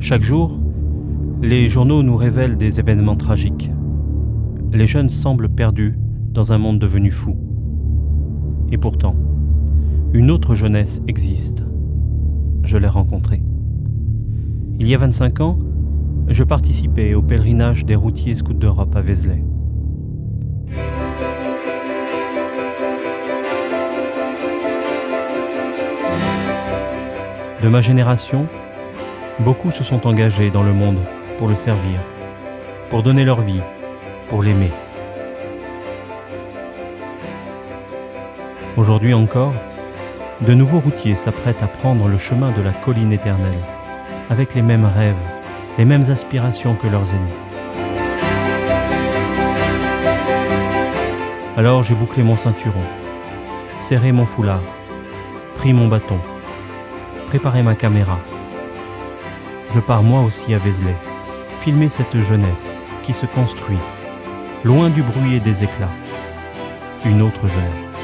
Chaque jour, les journaux nous révèlent des événements tragiques. Les jeunes semblent perdus dans un monde devenu fou. Et pourtant, une autre jeunesse existe. Je l'ai rencontrée. Il y a 25 ans, je participais au pèlerinage des routiers scouts d'Europe à Vézelay. De ma génération, beaucoup se sont engagés dans le monde pour le servir, pour donner leur vie, pour l'aimer. Aujourd'hui encore, de nouveaux routiers s'apprêtent à prendre le chemin de la colline éternelle, avec les mêmes rêves, les mêmes aspirations que leurs aînés. Alors j'ai bouclé mon ceinturon, serré mon foulard, pris mon bâton, préparé ma caméra. Je pars moi aussi à Vézelay, filmer cette jeunesse qui se construit, loin du bruit et des éclats. Une autre jeunesse.